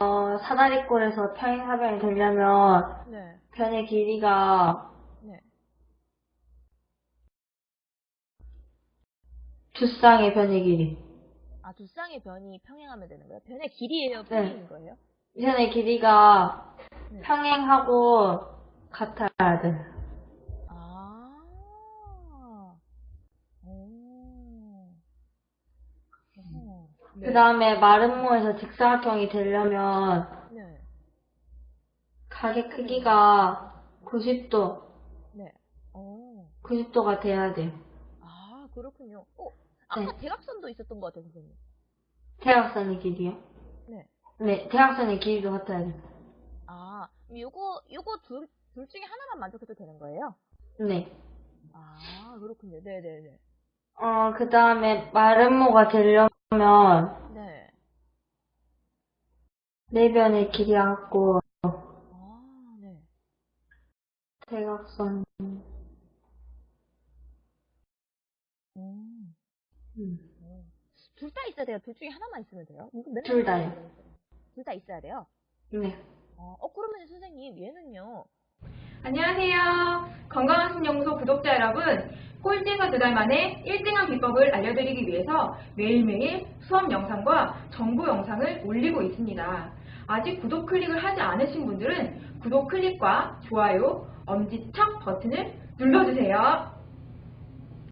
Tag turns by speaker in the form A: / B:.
A: 어, 사다리꼴에서 평행사변이 되려면
B: 네.
A: 변의 길이가
B: 네.
A: 두 쌍의 변의 길이.
B: 아, 두 쌍의 변이 평행하면 되는 거예요? 변의 길이에요? 평행인 거예요?
A: 변의 길이가
B: 네.
A: 평행하고 같아야 돼.
B: 아. 어허.
A: 그 다음에 마름모에서 직사각형이 되려면
B: 네.
A: 각의 크기가 90도,
B: 네. 어.
A: 90도가 돼야 돼요.
B: 아, 그렇군요. 어, 아까
A: 네.
B: 대각선도 있었던 것 같아요, 선생님.
A: 대각선의 길이요?
B: 네.
A: 네, 대각선의 길이도 같아야 돼요.
B: 아, 요거, 요거 둘, 둘 중에 하나만 만족해도 되는 거예요?
A: 네.
B: 아, 그렇군요. 네네네.
A: 어, 그 다음에 마름모가 되려면
B: 네.
A: 네 변의 길이가 같고
B: 아, 네.
A: 대각선
B: 음.
A: 음,
B: 둘다 있어야 돼요? 둘 중에 하나만 있으면 돼요? 맨날
A: 둘 다요.
B: 둘 다 있어야 돼요?
A: 네.
B: 어, 어, 그러면 선생님, 얘는요?
C: 안녕하세요. 건강학습연구소 구독자 여러분. 꼴찌가 두달 만에 1등한 비법을 알려드리기 위해서 매일매일 수업 영상과 정보 영상을 올리고 있습니다. 아직 구독 클릭을 하지 않으신 분들은 구독 클릭과 좋아요, 엄지척 버튼을 눌러주세요.